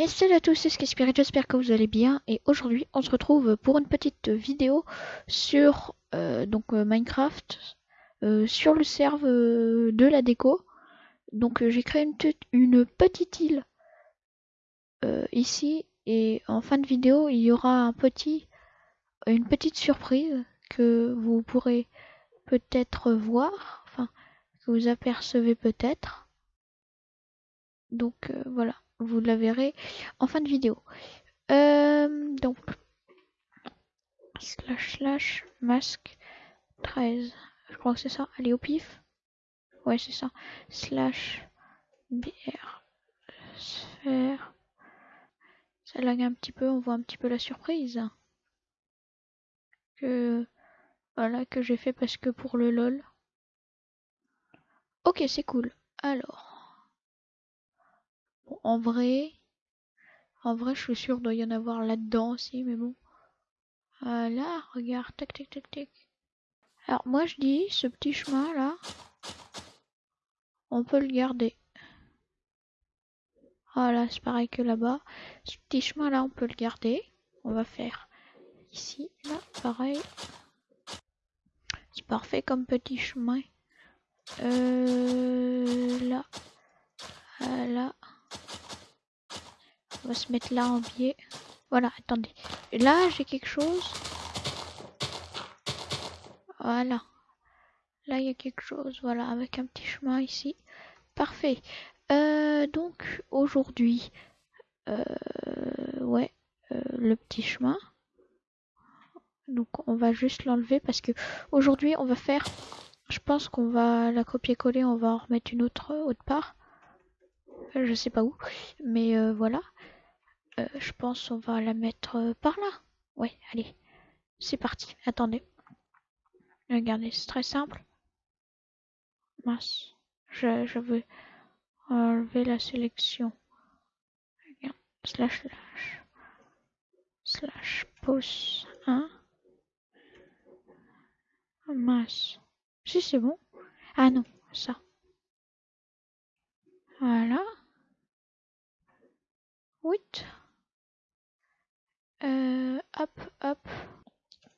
Et salut à tous, c'est Spirit, j'espère que vous allez bien. Et aujourd'hui, on se retrouve pour une petite vidéo sur euh, donc euh, Minecraft, euh, sur le serve de la déco. Donc j'ai créé une, une, petite île ici, et en fin de vidéo, il y aura un petit, une petite surprise que vous pourrez peut-être voir, enfin que vous apercevez peut-être. Donc voilà vous la verrez en fin de vidéo. Euh, donc, slash slash masque 13. Je crois que c'est ça. Allez au pif. Ouais, c'est ça. Slash BR sphère. Ça lag un petit peu, on voit un petit peu la surprise. Que voilà que j'ai fait parce que pour le lol. Ok, c'est cool. Alors, en vrai, en vrai, je suis sûr doit y en avoir là-dedans aussi, mais bon. Voilà, regarde, tac, tac, tac, tac. Alors moi je dis, ce petit chemin là, on peut le garder. Voilà, c'est pareil que là-bas. Ce petit chemin là, on peut le garder. On va faire ici, là, pareil. C'est parfait comme petit chemin. Euh, là, là. On va se mettre là en biais. Voilà, attendez. Là, j'ai quelque chose. Voilà. Là, il y a quelque chose. Voilà, avec un petit chemin ici. Parfait. Euh, donc, aujourd'hui, euh, ouais, euh, le petit chemin. Donc, on va juste l'enlever parce que aujourd'hui, on va faire... Je pense qu'on va la copier-coller, on va en remettre une autre autre part. Je sais pas où. Mais voilà. Euh, je pense on va la mettre euh, par là. Ouais, allez. C'est parti. Attendez. Regardez, c'est très simple. Mince. Je, veux enlever la sélection. Regarde. Slash slash. Slash pause 1. mince. Si c'est bon. Ah non, ça. Voilà. 8. Euh, hop, hop.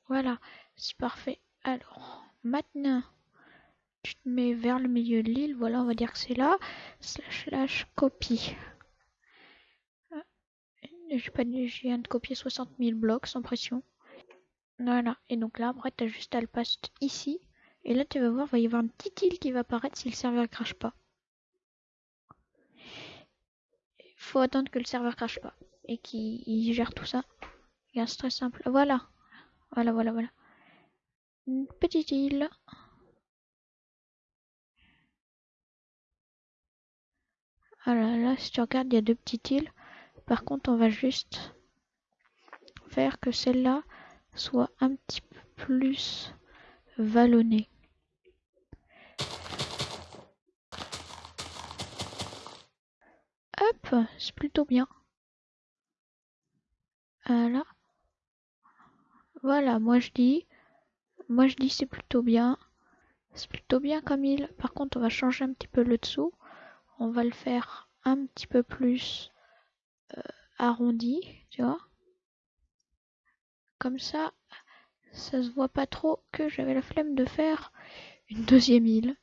Voilà, c'est parfait. Alors, maintenant, tu te mets vers le milieu de l'île. Voilà, on va dire que c'est là. Slash, slash, copie. Euh, j'ai pas de copier 60 000 blocs sans pression. Voilà, et donc là, après, t'as juste à le passer ici. Et là, tu vas voir, il va y avoir une petite île qui va apparaître si le serveur crache pas. Il faut attendre que le serveur crache pas et qu'il gère tout ça. C'est très simple. Voilà. Voilà, voilà, voilà. Une petite île. Voilà, là, si tu regardes, il y a deux petites îles. Par contre, on va juste faire que celle-là soit un petit peu plus vallonnée. Hop, c'est plutôt bien. Voilà. Voilà, moi je dis, moi je dis c'est plutôt bien. C'est plutôt bien comme il. Par contre, on va changer un petit peu le dessous. On va le faire un petit peu plus euh, arrondi, tu vois. Comme ça, ça se voit pas trop que j'avais la flemme de faire une deuxième île.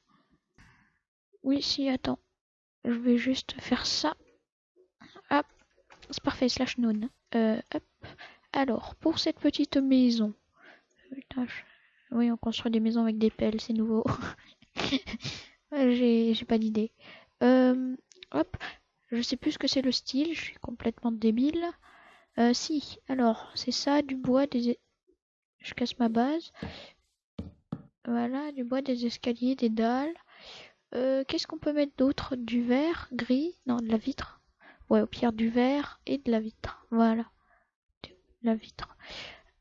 Oui, si, attends. Je vais juste faire ça. C'est parfait, slash non. Euh, hop. Alors, pour cette petite maison. Oui, on construit des maisons avec des pelles, c'est nouveau. J'ai pas d'idée. Euh, hop, je sais plus ce que c'est le style, je suis complètement débile. Euh, si, alors, c'est ça, du bois, des... Je casse ma base. Voilà, du bois, des escaliers, des dalles. Euh, qu'est-ce qu'on peut mettre d'autre? Du verre, gris, non, de la vitre. Ouais, au pire du verre et de la vitre. Voilà la vitre.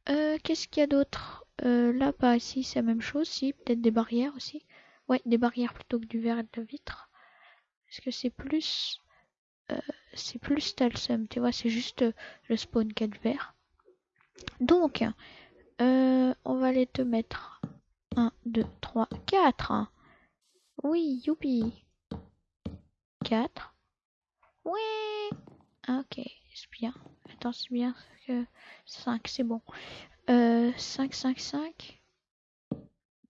Euh, qu'est-ce qu'il y a d'autre? Euh, Là, pas ici, c'est la même chose. Si, peut-être des barrières aussi. Ouais, des barrières plutôt que du verre et de la vitre. Est-ce que c'est plus... Euh, c'est plus Talsum, tu vois, c'est juste le spawn 4 verre. Donc, on va aller te mettre 1, 2, 3, 4. Oui, youpi. 4. Oui. Ok, c'est bien. Attends, c'est bien. 5, c'est bon. Euh, 5, 5, 5.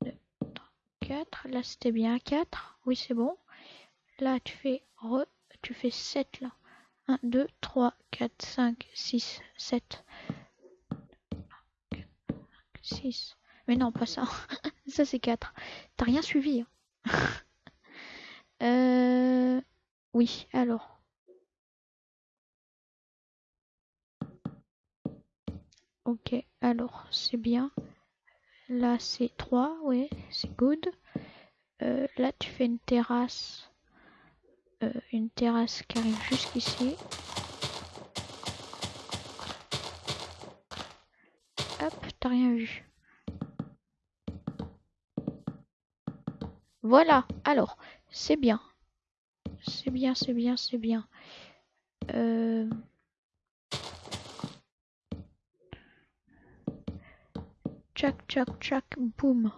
2, 3, 4. Là, c'était bien 4. Oui, c'est bon. Là, tu fais re, tu fais 7 là. 1, 2, 3, 4, 5, 6, 7. 6. Mais non, pas ça. ça, c'est 4. T'as rien suivi. Hein. euh... Oui, alors. Ok, alors, c'est bien. Là, c'est 3, ouais, c'est good. Euh, là, tu fais une terrasse. Euh, une terrasse qui arrive jusqu'ici. Hop, t'as rien vu. Voilà, alors, c'est bien. C'est bien, c'est bien, c'est bien. Euh... Tchac, tchac, tchac, boum.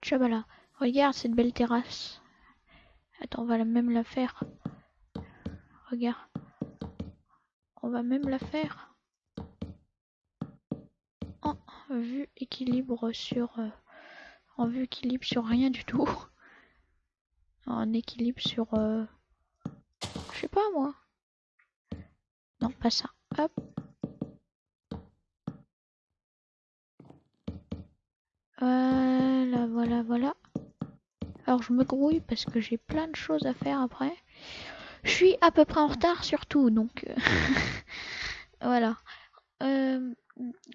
Tchabala. Regarde cette belle terrasse. Attends, on va même la faire. Regarde. On va même la faire. En vue équilibre sur... Euh, en vue équilibre sur rien du tout. En équilibre sur... Euh, je sais pas moi. Non, pas ça. Hop. Voilà, voilà, voilà. Alors je me grouille parce que j'ai plein de choses à faire après. Je suis à peu près en retard surtout, donc euh, voilà. Euh,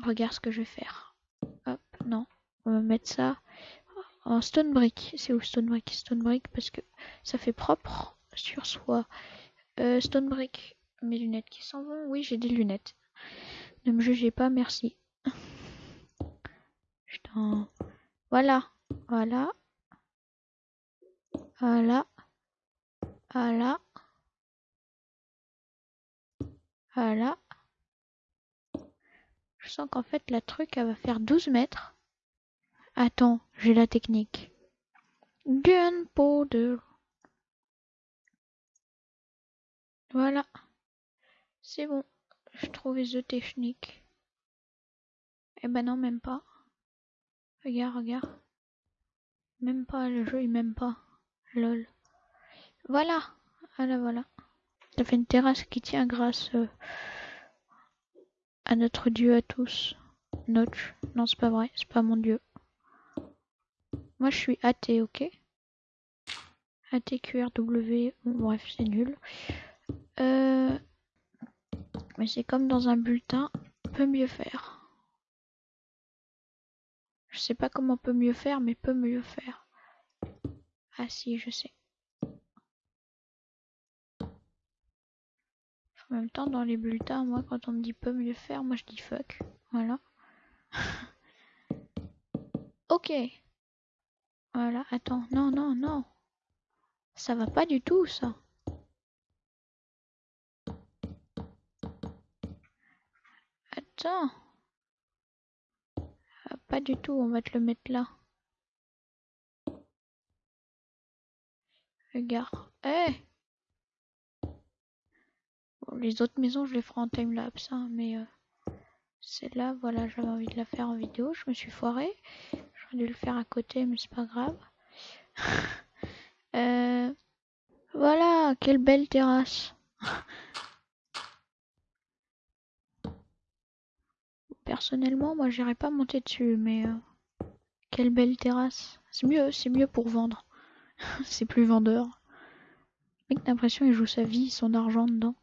regarde ce que je vais faire. Hop, non, on va mettre ça en stone brick. C'est où stone brick? Stone brick parce que ça fait propre sur soi. Euh, stone brick, mes lunettes qui s'en vont. Oui, j'ai des lunettes. Ne me jugez pas, merci. Voilà, voilà. Voilà. Voilà. Voilà. Je sens qu'en fait la truc elle va faire 12 mètres. Attends, j'ai la technique. Gunpowder. Voilà. C'est bon. Je trouvais the technique. Eh ben non, même pas. Regarde, regarde. Même pas, le jeu il m'aime pas. Lol. Voilà. Voilà, voilà. Ça fait une terrasse qui tient grâce euh, à notre dieu à tous. Notch. Non, c'est pas vrai. C'est pas mon dieu. Moi, je suis athée, ok? ATQRW. bref, c'est nul. Euh... Mais c'est comme dans un bulletin. Peut mieux faire. Sais pas comment peut mieux faire, mais peut mieux faire. Ah si, je sais. En même temps, dans les bulletins, moi, quand on me dit peut mieux faire, moi je dis fuck. Voilà. ok. Voilà, attends. Non, non, non. Ça va pas du tout, ça. Attends. Pas du tout, on va te le mettre là. Regarde. Eh Les autres maisons, je les ferai en timelapse, hein, mais euh, celle-là, voilà, j'avais envie de la faire en vidéo. Je me suis foirée. J'aurais dû le faire à côté, mais c'est pas grave. euh, voilà, quelle belle terrasse. Personnellement, moi, j'irais pas monter dessus, mais euh, quelle belle terrasse. C'est mieux, c'est mieux pour vendre. c'est plus vendeur. Le mec, l'impression il joue sa vie, son argent dedans.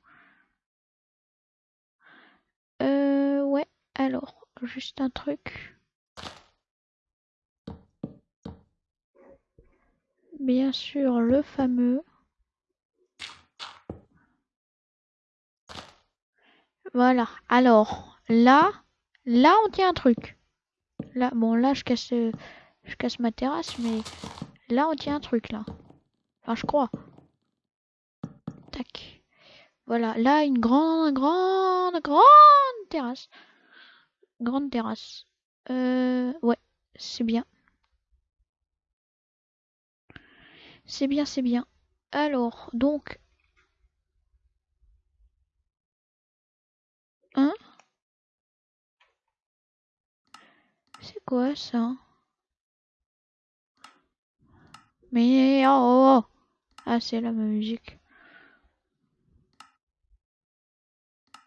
Euh, ouais, alors, juste un truc. Bien sûr, le fameux. Voilà, alors, là, là, on tient un truc. Là, bon, là, je casse, je casse ma terrasse, mais Là, on tient un truc, là. Enfin, je crois. Tac. Voilà, là, une grande, grande, grande terrasse. Grande terrasse. Euh, ouais, c'est bien. C'est bien, c'est bien. Alors, donc... quoi ça Mais oh. Ah, c'est là ma musique.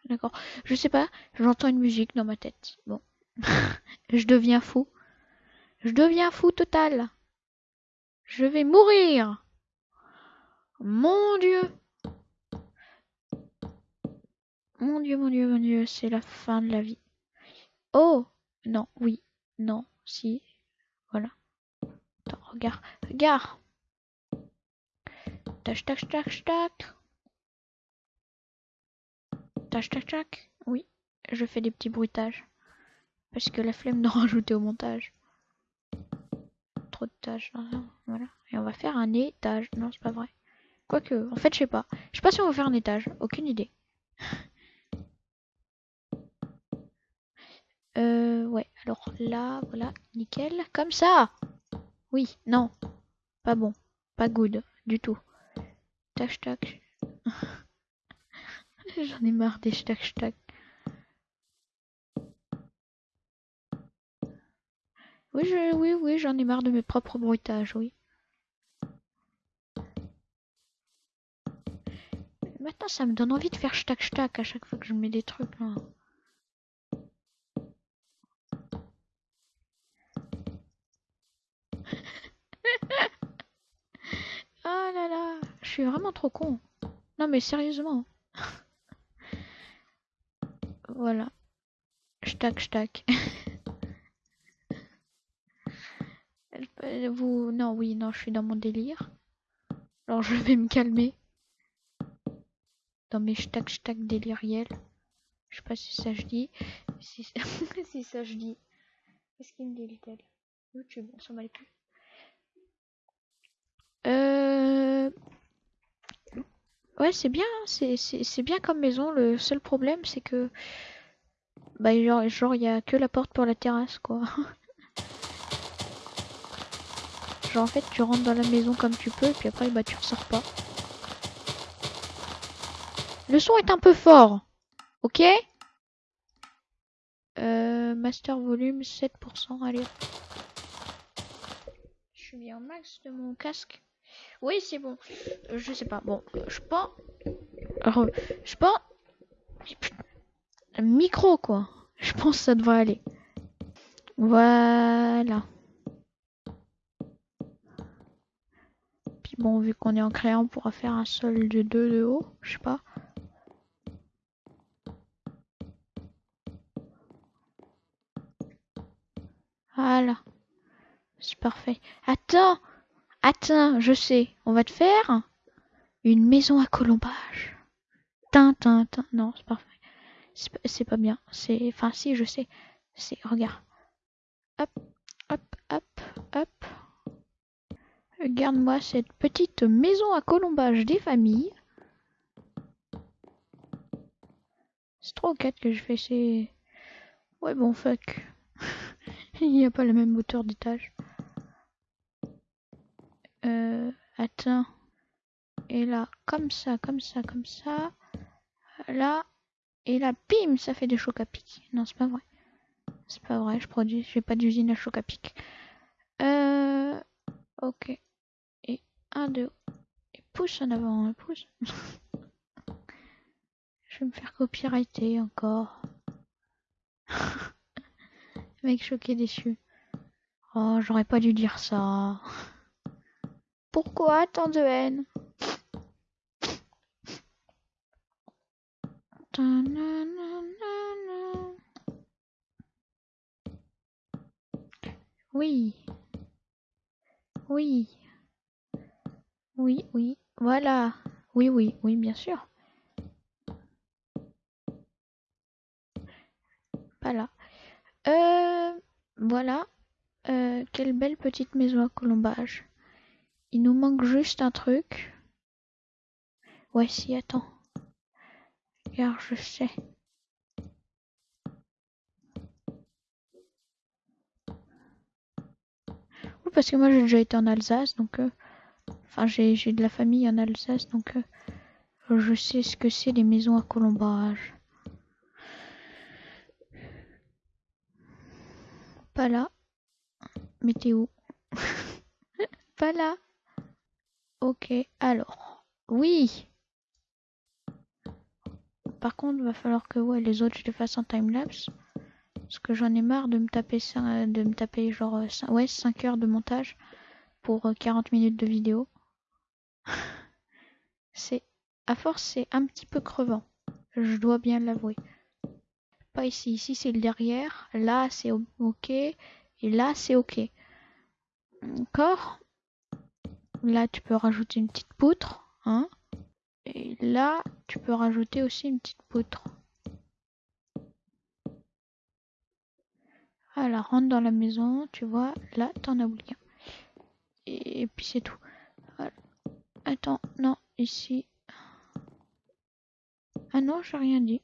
D'accord. Je sais pas, j'entends une musique dans ma tête. Bon. je deviens fou. Je deviens fou total. Je vais mourir. Mon Dieu. Mon Dieu, mon Dieu, mon Dieu, c'est la fin de la vie. Oh Non, oui, non, si. Voilà. Attends, regarde, regarde. Tac, tac, tac, tac. Tac, tac, tac. Oui, je fais des petits bruitages. Parce que la flemme d'en rajouter au montage. Trop de tâches. Voilà. Et on va faire un étage. Non, c'est pas vrai. Quoique, en fait, je sais pas. Je sais pas si on va faire un étage. Aucune idée. euh, ouais. Alors là, voilà. Nickel. Comme ça Oui, non. Pas bon. Pas good. Du tout. Tac, tac. J'en ai marre des tac, tac. Oui, je, oui, oui, j'en ai marre de mes propres bruitages, oui. Maintenant, ça me donne envie de faire stack stack à chaque fois que je mets des trucs là. oh là là, je suis vraiment trop con. Non mais sérieusement. voilà. Stack stack. Vous... Non, oui, non, je suis dans mon délire. Alors je vais me calmer. Dans mes stack stack déliriels. Je sais pas si ça je dis. Si, ça je dis. Qu'est-ce qu'il me dit, YouTube, on s'en plus. Euh... Ouais, c'est bien, hein, c'est bien comme maison. Le seul problème, c'est que... Bah, genre, genre, il y a que la porte pour la terrasse, quoi. Genre en fait tu rentres dans la maison comme tu peux et puis après bah tu ressors pas. Le son est un peu fort. Ok? Euh, Master volume 7%. Allez. Je suis bien au max de mon casque. Oui c'est bon. Euh, je sais pas. Bon, je pense... Je pense... Micro quoi. Je pense que ça devrait aller. Voilà. Bon, vu qu'on est en créant, on pourra faire un sol de 2 de haut, je sais pas. Voilà. C'est parfait. Attends Attends, je sais. On va te faire une maison à colombage. Tintin, Non, c'est parfait. C'est pas bien. C'est... Enfin, si, je sais. C'est... Regarde. Hop, hop, hop, hop. Regarde-moi cette petite maison à colombage des familles. C'est trop 4 que je fais, c'est... Ouais bon fuck. Il n'y a pas la même hauteur d'étage. Euh... Attends. Et là, comme ça, comme ça, comme ça. Là. Et là, bim, ça fait des chocs à pic. Non, c'est pas vrai. C'est pas vrai, je produis, j'ai pas d'usine à choc à pic. Euh... Ok. 1, 2. Et pousse en avant, hein, pousse. Je vais me faire copyrighter encore. Mec choqué déçu. Oh, j'aurais pas dû dire ça. Pourquoi tant de haine? Oui. Oui. Oui, oui, voilà. Oui, oui, oui, bien sûr. Voilà. Euh, voilà. Euh, quelle belle petite maison à colombage. Il nous manque juste un truc. Ouais, si, attends. Car je sais. Oui, parce que moi j'ai déjà été en Alsace, donc... Euh, Enfin, j'ai de la famille en Alsace, donc euh, je sais ce que c'est les maisons à colombage. Pas là. Où Pas là. Ok, alors. Oui Par contre, va falloir que ouais, les autres, je les fasse en timelapse. Parce que j'en ai marre de me taper, de me taper genre 5, ouais, 5 heures de montage pour 40 euh, minutes de vidéo. c'est à force c'est un petit peu crevant. Je dois bien l'avouer. Pas ici, ici c'est le derrière, là c'est ok et là c'est ok. Encore Là tu peux rajouter une petite poutre, hein Et là tu peux rajouter aussi une petite poutre. Voilà, rentre dans la maison, tu vois, là t'en as oublié. Et, puis c'est tout. Attends, non, ici. Ah non, j'ai rien dit.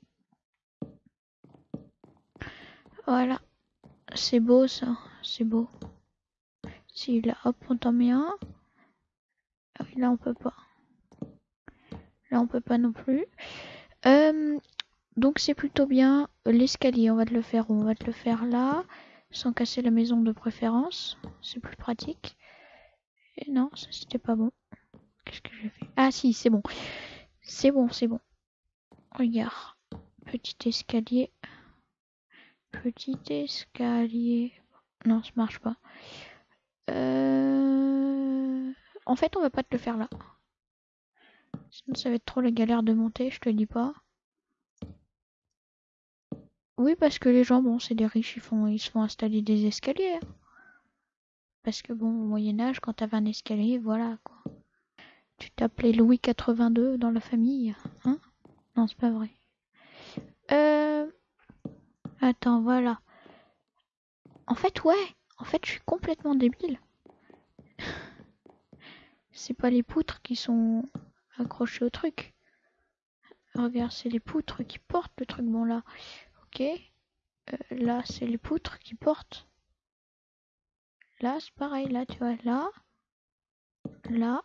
Voilà. C'est beau ça, c'est beau. Si là, hop, on t'en met un. Là on peut pas. Là on peut pas non plus. Euh, donc c'est plutôt bien l'escalier, on va te le faire On va te le faire là sans casser la maison de préférence. C'est plus pratique. Et non, ça c'était pas bon. Qu'est-ce que j'ai fait? Ah si, c'est bon. C'est bon, c'est bon. Regarde. Petit escalier. Petit escalier. Non, ça marche pas. Euh... En fait, on va pas te le faire là. Sinon, ça va être trop la galère de monter, je te dis pas. Oui, parce que les gens, bon, c'est des riches, ils, font, ils se font installer des escaliers. Hein. Parce que bon, au Moyen-Âge, quand t'avais un escalier, voilà quoi. Tu t'appelais Louis 82 dans la famille, hein? Non, c'est pas vrai. Euh... Attends, voilà. En fait, ouais. En fait, je suis complètement débile. C'est pas les poutres qui sont accrochées au truc. Regarde, c'est les poutres qui portent le truc. Bon, là, Ok. Euh, là, c'est les poutres qui portent. Là, c'est pareil. Là, tu vois, là. Là.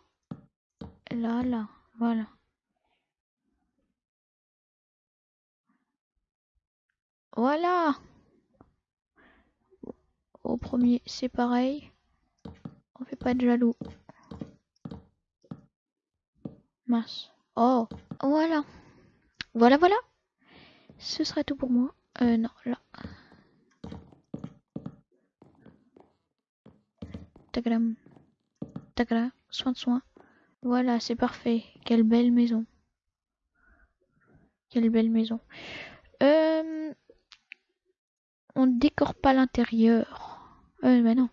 Là, là. Voilà. Voilà. Au premier, c'est pareil. On fait pas de jaloux. Mince. Oh, voilà. Voilà, voilà. Ce serait tout pour moi. Euh, non, là. Tagram. Tagra. Soin de soin. Voilà, c'est parfait. Quelle belle maison. Quelle belle maison. Euh, on décore pas l'intérieur. Euh, mais non.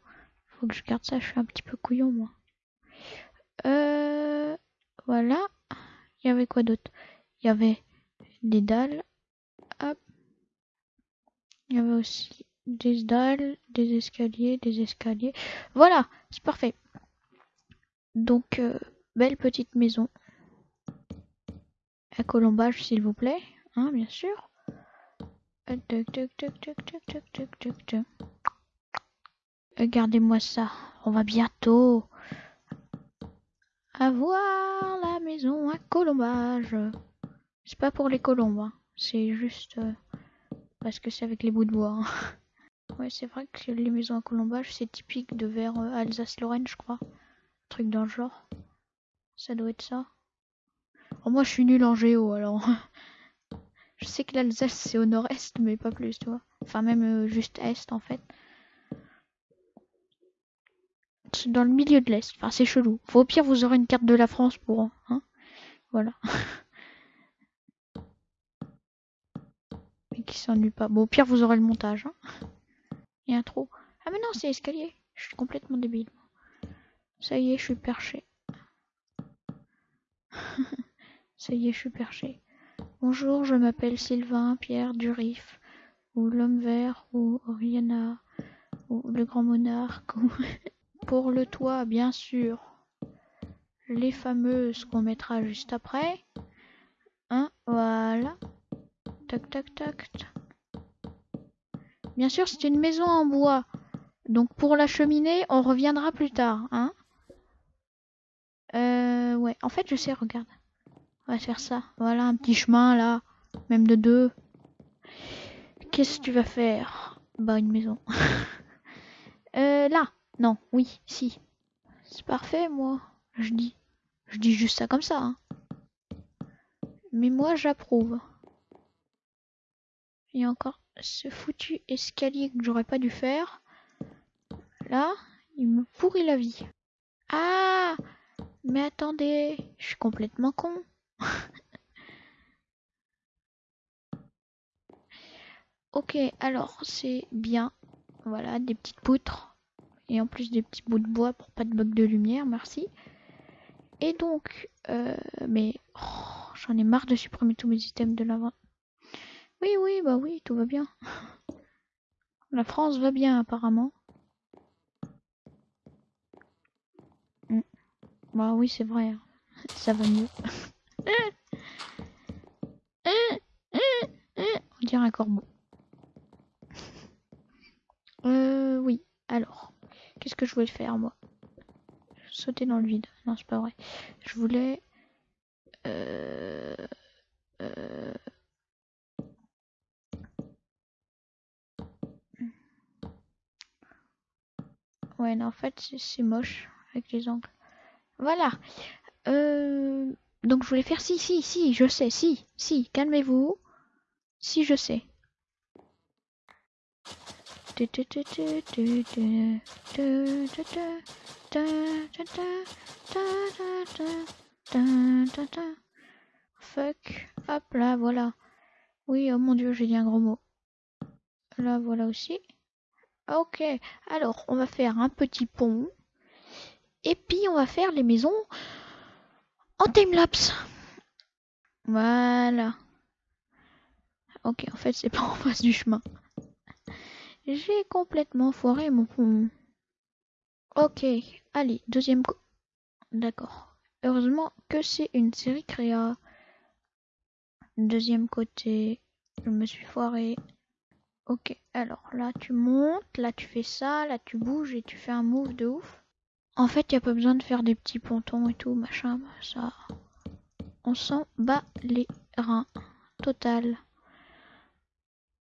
Faut que je garde ça. Je suis un petit peu couillon, moi. Euh, voilà. Il y avait quoi d'autre? Il y avait des dalles. Il y avait aussi des dalles, des escaliers, des escaliers. Voilà, c'est parfait. Donc, euh, belle petite maison. À colombage, s'il vous plaît. Hein, bien sûr. Regardez-moi ça. On va bientôt avoir la maison à colombage. C'est pas pour les colombes. Hein. C'est juste... Euh, parce que c'est avec les bouts de bois. Hein. Ouais, c'est vrai que les maisons à colombage, c'est typique de vers euh, Alsace-Lorraine, je crois. Truc dans le genre. Ça doit être ça. Oh, moi, je suis nul en géo, alors. je sais que l'Alsace, c'est au nord-est, mais pas plus, tu vois. Enfin, même euh, juste est, en fait. Dans le milieu de l'Est. Enfin, c'est chelou. Au pire, vous aurez une carte de la France pour... Hein voilà. qui s'ennuie pas. Bon, au pire, vous aurez le montage. Hein. Il un trou. Ah, mais non, c'est escalier. Je suis complètement débile. Ça y est, je suis perché. Ça y est, je suis perché. Bonjour, je m'appelle Sylvain Pierre Durif, ou l'homme vert, ou Oriana, ou le grand monarque. Pour le toit, bien sûr. Les fameuses qu'on mettra juste après. Hein, voilà. Tac, tac, tac. Bien sûr, c'est une maison en bois. Donc pour la cheminée, on reviendra plus tard, hein Euh, ouais. En fait, je sais, regarde. On va faire ça. Voilà, un petit chemin, là. Même de deux. Qu'est-ce que tu vas faire? Bah, une maison. euh, là. Non, oui, si. C'est parfait, moi. Je dis. Je dis juste ça comme ça. Hein. Mais moi, j'approuve. Il y a encore ce foutu escalier que j'aurais pas dû faire. Là, il me pourrit la vie. Ah Mais attendez, je suis complètement con. ok, alors c'est bien. Voilà, des petites poutres. Et en plus des petits bouts de bois pour pas de bug de lumière, merci. Et donc, euh, mais oh, j'en ai marre de supprimer tous mes items de l'avant. Oui, oui, bah oui, tout va bien. La France va bien apparemment. Mm. Bah oui, c'est vrai. Hein. Ça va mieux. On dirait un corbeau. Euh, oui. Alors, qu'est-ce que je voulais faire moi? Sauter dans le vide. Non, c'est pas vrai. Je voulais. Euh, euh, Ouais, non, en fait, c'est moche avec les angles. Voilà. Euh, donc, je voulais faire si, si, si, je sais, si, si, calmez-vous. Si, je sais. Fuck. Hop là, voilà. Oui, oh mon dieu, j'ai dit un gros mot. Là, voilà aussi. Ok, alors on va faire un petit pont. Et puis on va faire les maisons en timelapse. Voilà. Ok, en fait c'est pas en face du chemin. J'ai complètement foiré mon pont. Ok, allez, deuxième... D'accord. Heureusement que c'est une série créa. Deuxième côté, je me suis foiré. Ok, alors là tu montes, là tu fais ça, là tu bouges et tu fais un move de ouf. En fait, il a pas besoin de faire des petits pontons et tout, machin, ça... On s'en bat les reins. Total.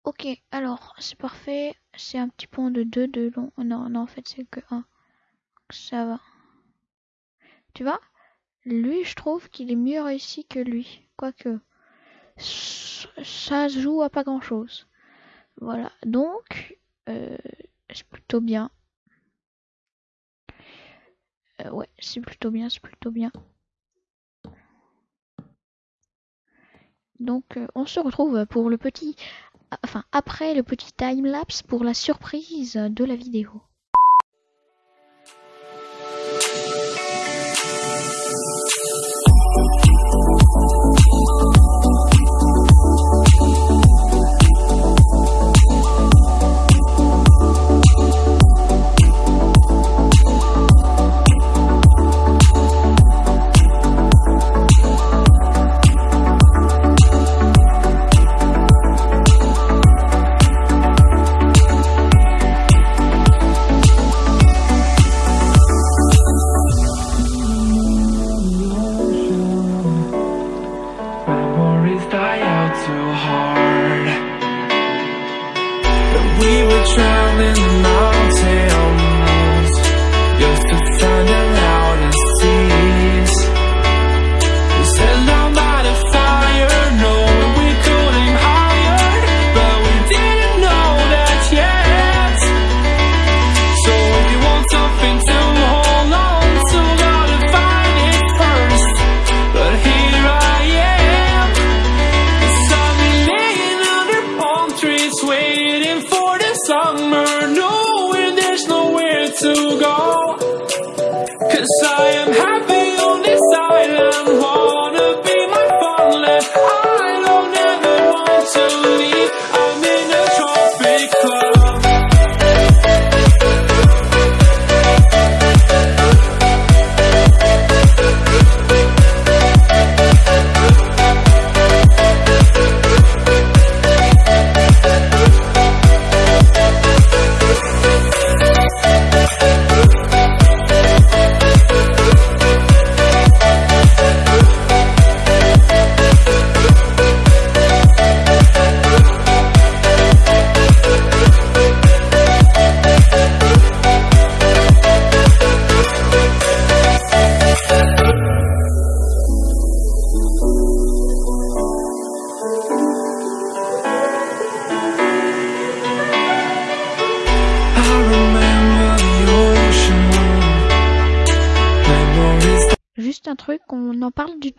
Ok, alors, c'est parfait. C'est un petit pont de 2 de long. Non, non, en fait, c'est que 1. Ça va. Tu vois? Lui, je trouve qu'il est mieux réussi que lui. Quoique, ça joue à pas grand-chose. Voilà, donc euh, c'est plutôt bien. Euh, ouais, c'est plutôt bien, c'est plutôt bien. Donc euh, on se retrouve pour le petit, enfin après le petit time lapse pour la surprise de la vidéo.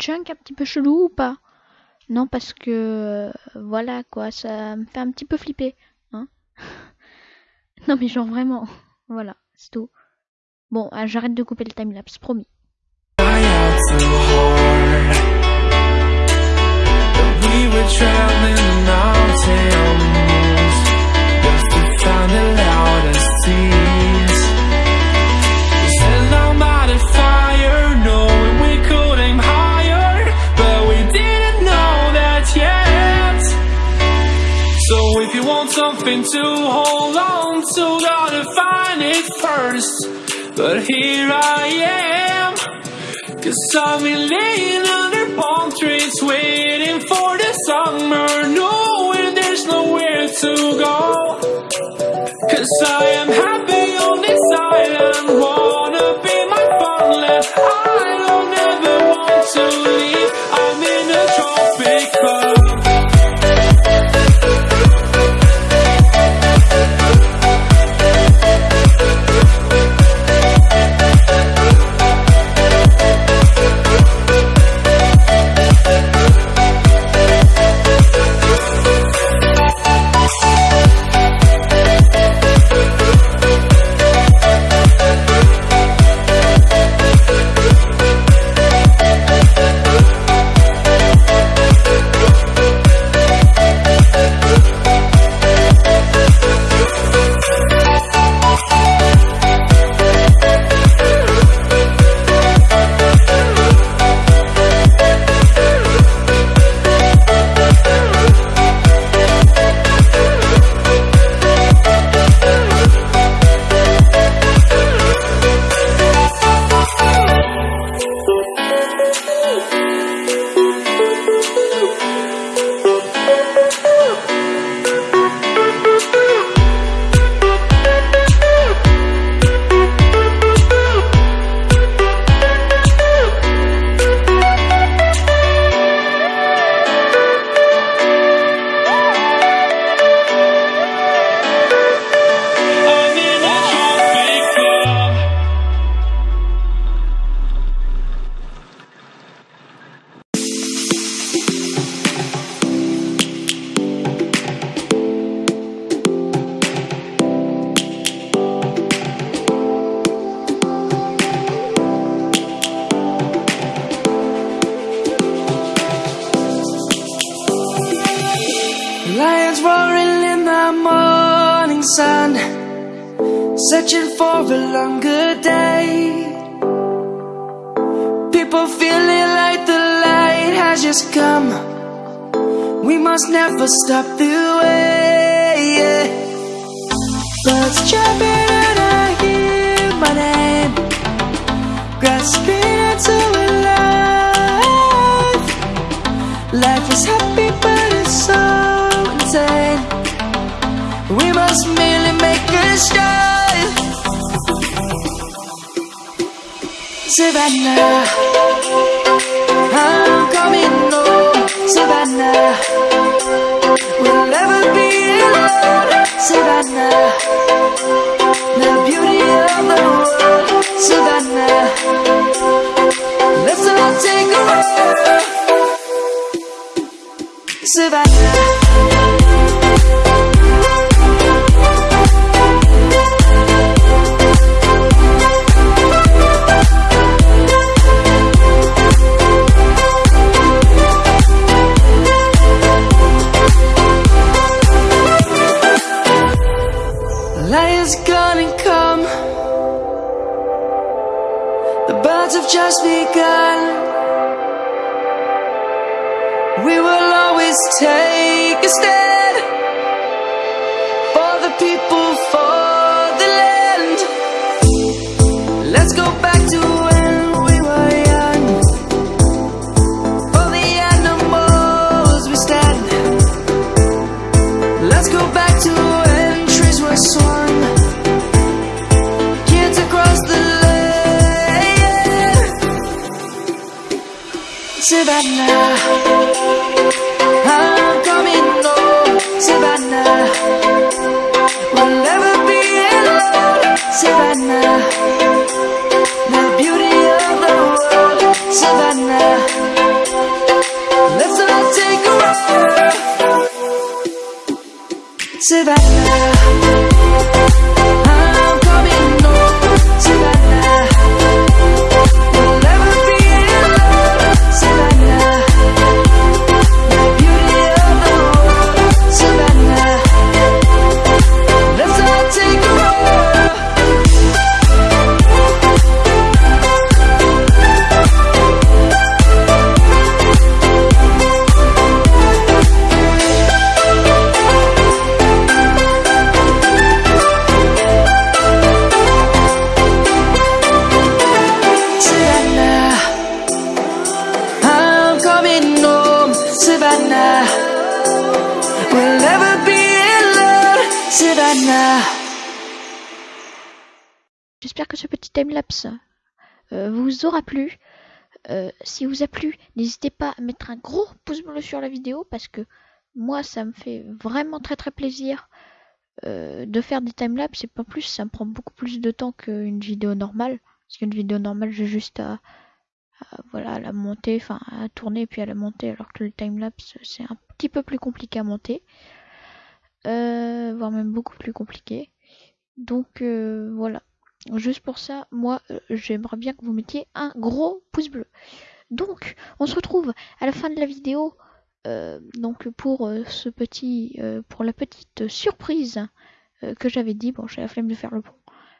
Chunk un petit peu chelou ou pas? Non, parce que euh, voilà quoi, ça me fait un petit peu flipper. Hein non, mais genre vraiment. Voilà, c'est tout. Bon, ah, j'arrête de couper le timelapse, promis. Something to hold on to, gotta find it first. But here I am, cause I've been laying under palm trees, waiting for the summer, knowing there's nowhere to go. Cause I am happy on this island, wanna be People feeling like the light has just come. We must never stop the way. Birds chirping and I hear my name, grasping into a life. Life is happy, but it's so insane. We must merely make a start. Savannah, I'm coming home. Savannah, we'll never be alone. Savannah, the beauty of the world. Savannah, let's all take a ride. Savannah. Lion's gonna come. The birds have just begun. We will always take a stand Savannah, I'm coming home, Savannah. We'll never be alone, Savannah. The beauty of the world, Savannah. Let's all take a ride, Savannah. Plu. Euh, si vous a plu, n'hésitez pas à mettre un gros pouce bleu sur la vidéo parce que moi ça me fait vraiment très très plaisir euh, de faire des timelapses et pas plus, ça me prend beaucoup plus de temps qu'une vidéo normale. Parce qu'une vidéo normale, j'ai juste à, voilà, à la monter, enfin à tourner puis à la monter, alors que le timelapse c'est un petit peu plus compliqué à monter, euh, voire même beaucoup plus compliqué. Donc voilà. Juste pour ça, moi, euh, j'aimerais bien que vous mettiez un gros pouce bleu. Donc, on se retrouve à la fin de la vidéo. euh, donc pour euh, ce petit, pour la petite surprise que j'avais dit. Bon, j'ai la flemme de faire le pont.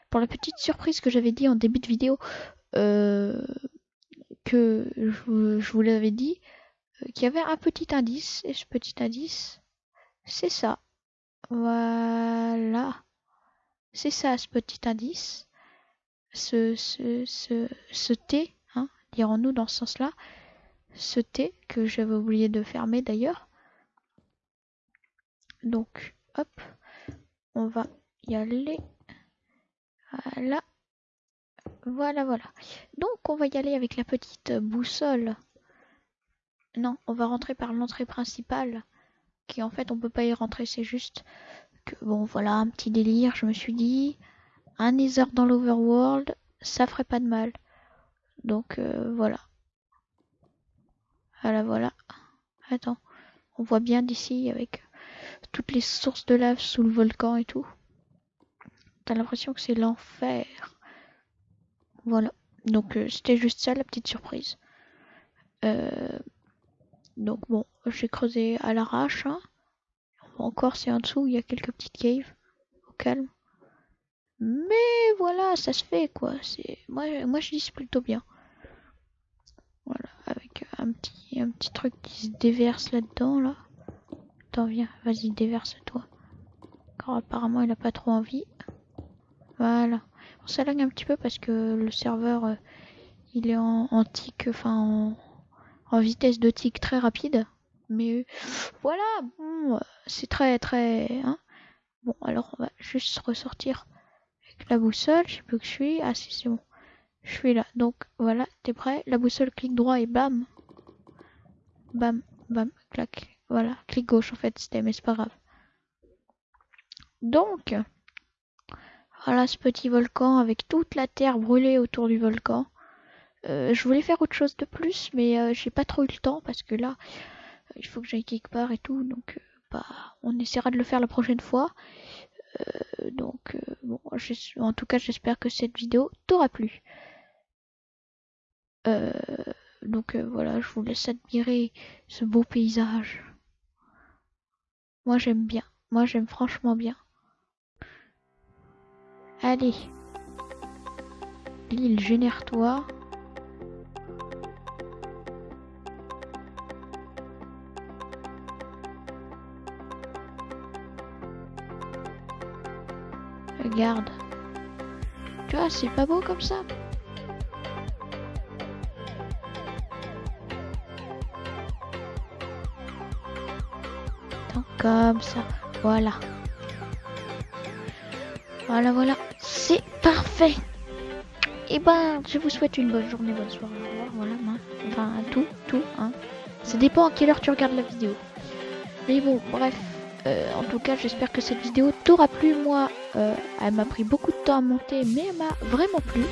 Pour la petite surprise que j'avais dit en début de vidéo, que je, vous- l'avais dit, qu'il y avait un petit indice. Et ce petit indice, c'est ça. Voilà. C'est ça, ce petit indice ce, T, hein, dirons-nous dans ce sens-là, ce T que j'avais oublié de fermer d'ailleurs. Donc, hop, on va y aller. Voilà. Voilà, voilà. Donc, on va y aller avec la petite boussole. Non, on va rentrer par l'entrée principale, qui en fait, on peut pas y rentrer, c'est juste que, bon, voilà, un petit délire, je me suis dit un Nether dans l'Overworld, ça ferait pas de mal. Donc euh, voilà. Voilà, voilà. Attends, on voit bien d'ici avec toutes les sources de lave sous le volcan et tout. T'as l'impression que c'est l'enfer. Voilà. Donc euh, c'était juste ça la petite surprise. Euh, donc bon, j'ai creusé à l'arrache. hein. Encore c'est en dessous, il y a quelques petites caves. Au calme. Mais voilà, ça se fait quoi. C'est moi, je dis plutôt bien. Voilà, avec un petit, truc qui se déverse là-dedans là. Attends, viens, vas-y, déverse-toi. Car apparemment il a pas trop envie. Voilà. On s'éloigne un petit peu parce que le serveur euh, il est en, tic, enfin en, vitesse de tic très rapide. Mais voilà, bon, euh, c'est très très. Hein bon, alors on va juste ressortir la boussole. Je sais plus où je suis. Ah si, c'est bon. Je suis là. Donc voilà, t'es prêt? La boussole, clic droit et bam. Bam, bam, clac. Voilà, clic gauche en fait, c'était, mais c'est pas grave. Donc, voilà ce petit volcan avec toute la terre brûlée autour du volcan. Euh, je voulais faire autre chose de plus, mais euh, j'ai pas trop eu le temps parce que là, il faut que j'aille quelque part et tout. Donc, euh, bah, on essaiera de le faire la prochaine fois. Euh, donc, euh, bon, en tout cas, j'espère que cette vidéo t'aura plu. Euh, donc voilà, je vous laisse admirer ce beau paysage. Moi j'aime bien, moi j'aime franchement bien. Allez, l'île génère-toi. Tu vois, c'est pas beau comme ça. Comme ça. Voilà. Voilà, voilà. C'est parfait. Et ben, je vous souhaite une bonne journée, bonne soirée. Voilà, enfin, tout, tout, hein. Ça dépend à quelle heure tu regardes la vidéo. Mais bon, bref. Euh, en tout cas, j'espère que cette vidéo t'aura plu. Moi, euh, elle m'a pris beaucoup de temps à monter, mais elle m'a vraiment plu.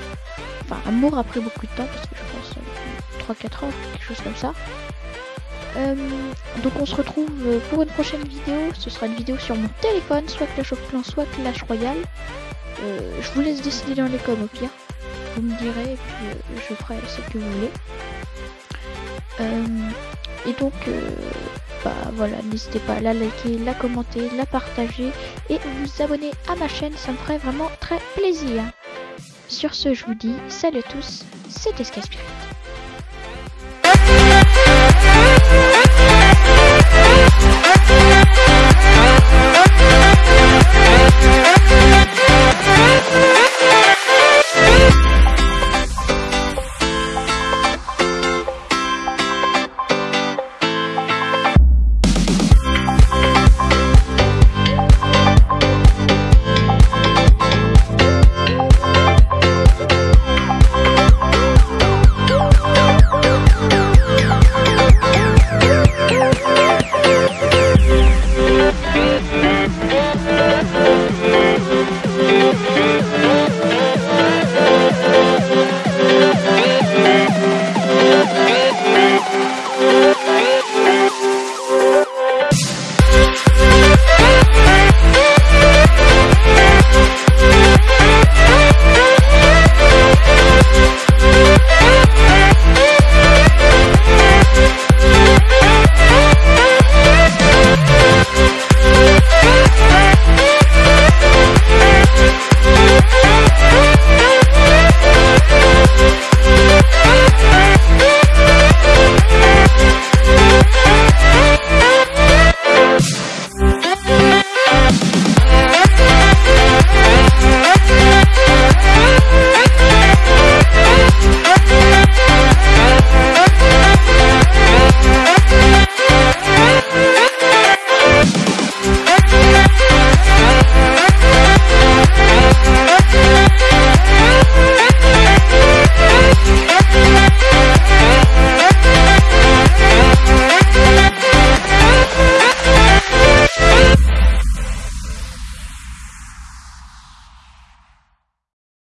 Enfin, elle m'aura pris beaucoup de temps parce que je pense euh, 3-4 heures, quelque chose comme ça. Euh, donc on se retrouve euh, pour une prochaine vidéo. Ce sera une vidéo sur mon téléphone, soit Clash of Clans, soit Clash Royale. Euh, je vous laisse décider dans les coms au pire. Vous me direz et puis euh, je ferai ce que vous voulez. Euh, et donc, euh, bah voilà, n'hésitez pas à la liker, la commenter, la partager et vous abonner à ma chaîne, ça me ferait vraiment très plaisir. Sur ce, je vous dis salut à tous, c'était Skyspirit.